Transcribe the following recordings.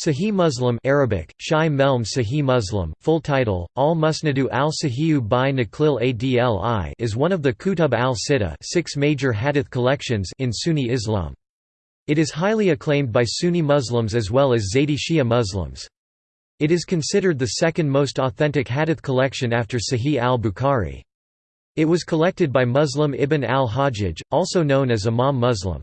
Sahih Muslim Arabic, Shai Melm Sahih Muslim, full title, Al-Musnadu al-Sahihu by Naqlil Adli is one of the Kutub al-Sitta six major hadith collections in Sunni Islam. It is highly acclaimed by Sunni Muslims as well as Zaydi Shia Muslims. It is considered the second most authentic hadith collection after Sahih al-Bukhari. It was collected by Muslim ibn al-Hajjaj, also known as Imam Muslim.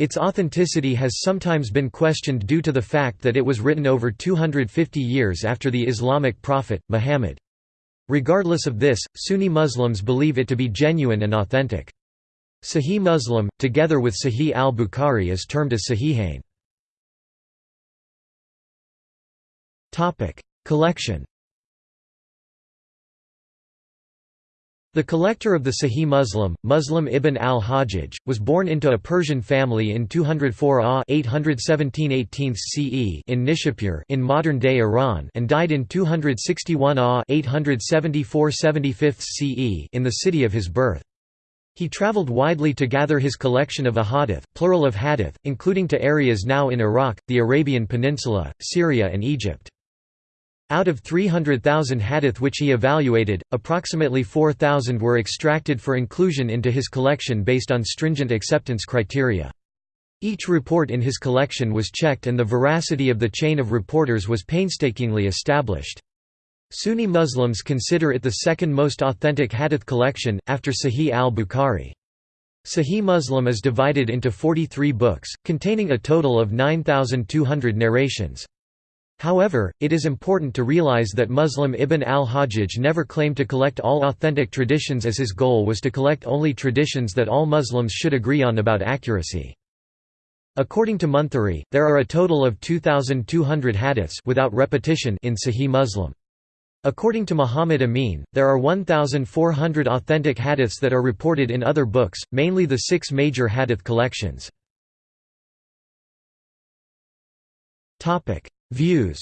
Its authenticity has sometimes been questioned due to the fact that it was written over 250 years after the Islamic prophet, Muhammad. Regardless of this, Sunni Muslims believe it to be genuine and authentic. Sahih Muslim, together with Sahih al-Bukhari is termed as Sahihain. Collection The collector of the Sahih Muslim, Muslim ibn al-Hajjaj, was born into a Persian family in 204 AH 817 CE in Nishapur in modern-day Iran and died in 261 AH 874 CE in the city of his birth. He travelled widely to gather his collection of ahadith, plural of hadith, including to areas now in Iraq, the Arabian Peninsula, Syria and Egypt. Out of 300,000 hadith which he evaluated, approximately 4,000 were extracted for inclusion into his collection based on stringent acceptance criteria. Each report in his collection was checked and the veracity of the chain of reporters was painstakingly established. Sunni Muslims consider it the second most authentic hadith collection, after Sahih al-Bukhari. Sahih Muslim is divided into 43 books, containing a total of 9,200 narrations. However, it is important to realize that Muslim Ibn al-Hajjaj never claimed to collect all authentic traditions as his goal was to collect only traditions that all Muslims should agree on about accuracy. According to Munthiri, there are a total of 2,200 hadiths without repetition in Sahih Muslim. According to Muhammad Amin, there are 1,400 authentic hadiths that are reported in other books, mainly the six major hadith collections. Views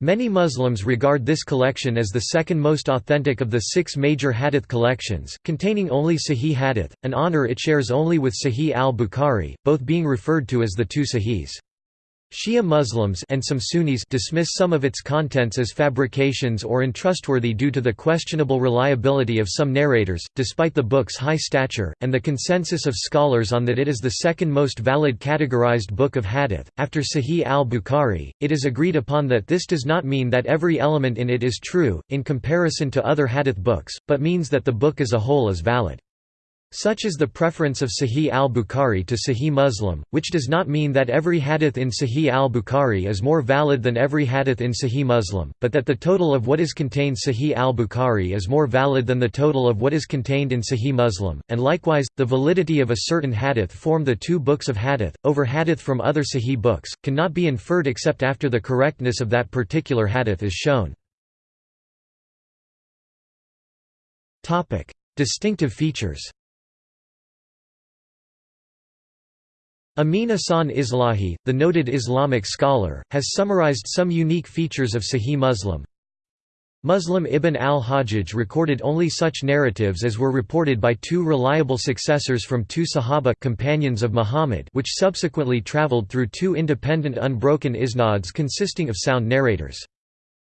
Many Muslims regard this collection as the second most authentic of the six major hadith collections, containing only Sahih hadith, an honor it shares only with Sahih al-Bukhari, both being referred to as the two Sahihs. Shia Muslims and some Sunnis dismiss some of its contents as fabrications or untrustworthy due to the questionable reliability of some narrators, despite the book's high stature, and the consensus of scholars on that it is the second most valid categorized book of hadith. After Sahih al-Bukhari, it is agreed upon that this does not mean that every element in it is true, in comparison to other hadith books, but means that the book as a whole is valid. Such is the preference of Sahih al-Bukhari to Sahih Muslim, which does not mean that every hadith in Sahih al-Bukhari is more valid than every hadith in Sahih Muslim, but that the total of what is contained Sahih al-Bukhari is more valid than the total of what is contained in Sahih Muslim, and likewise, the validity of a certain hadith form the two books of hadith, over hadith from other Sahih books, cannot be inferred except after the correctness of that particular hadith is shown. Distinctive features Amin Ahsan Islahi, the noted Islamic scholar, has summarized some unique features of Sahih Muslim. Muslim ibn al-Hajjaj recorded only such narratives as were reported by two reliable successors from two Sahaba companions of Muhammad which subsequently traveled through two independent unbroken isnads consisting of sound narrators.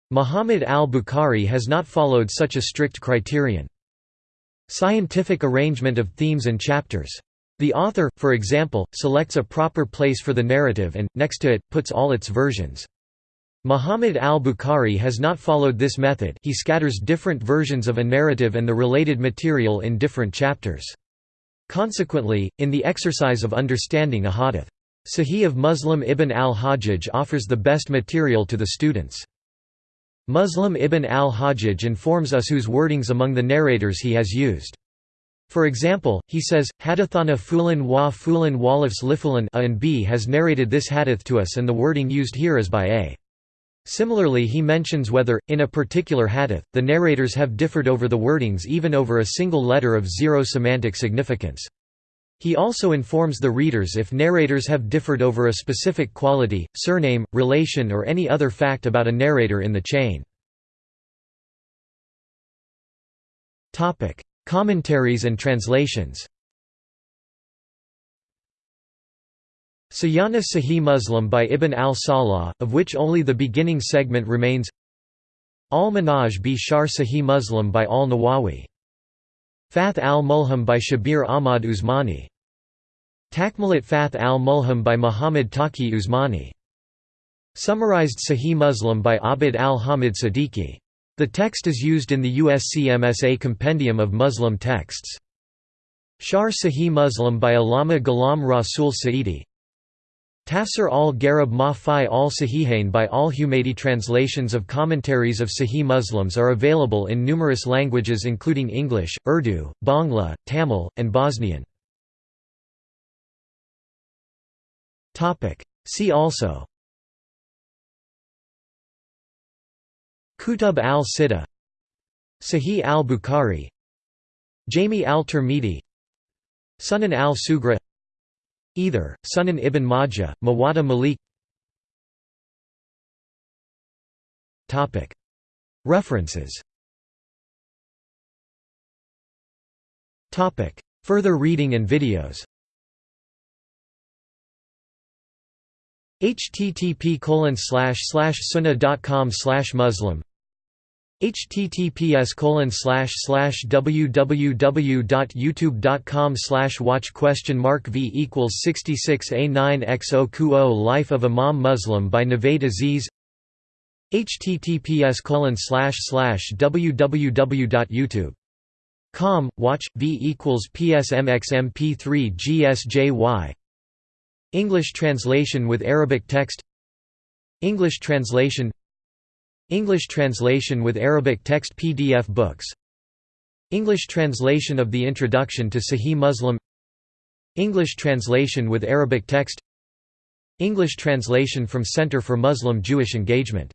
Muhammad al-Bukhari has not followed such a strict criterion. Scientific arrangement of themes and chapters the author, for example, selects a proper place for the narrative and, next to it, puts all its versions. Muhammad al-Bukhari has not followed this method he scatters different versions of a narrative and the related material in different chapters. Consequently, in the exercise of understanding a hadith, Sahih of Muslim ibn al-Hajjaj offers the best material to the students. Muslim ibn al-Hajjaj informs us whose wordings among the narrators he has used. For example, he says, Hadathana Fulan wa Fulan walifs lifulan a and b has narrated this hadith to us and the wording used here is by a. Similarly he mentions whether, in a particular hadith, the narrators have differed over the wordings even over a single letter of zero semantic significance. He also informs the readers if narrators have differed over a specific quality, surname, relation or any other fact about a narrator in the chain. Commentaries and translations Sayana Sahih Muslim by Ibn al-Salah, of which only the beginning segment remains Al-Minhaj bi Sharh Sahih Muslim by al-Nawawi. Fath al-Mulham by Shabir Ahmad Usmani. Takmilat Fath al-Mulham by Muhammad Taqi Usmani. Summarized Sahih Muslim by Abd al-Hamid Siddiqui. The text is used in the USCMSA Compendium of Muslim Texts. Sharh Sahih Muslim by Allama Ghulam Rasul Sa'idi Tafsir al-Gharib ma fi al-Sahihain by al-Humaydi translations of commentaries of Sahih Muslims are available in numerous languages including English, Urdu, Bangla, Tamil, and Bosnian. See also Kutub al-Sitta Sahih al-Bukhari Jami al-Tirmidhi Sunan al-Sugra Either, Sunan ibn Majah, Muwatta Malik. References. Further reading and videos. http sunnah.com muslim https www.youtube.com watch question mark v equals 66 a 9 x 0 Life of Imam Muslim by Navaid Aziz https www.youtube.com watch v equals psmxmp3 gsjy English translation with Arabic text. English translation English translation with Arabic text PDF books. English translation of the Introduction to Sahih Muslim. English translation with Arabic text. English translation from Center for Muslim Jewish Engagement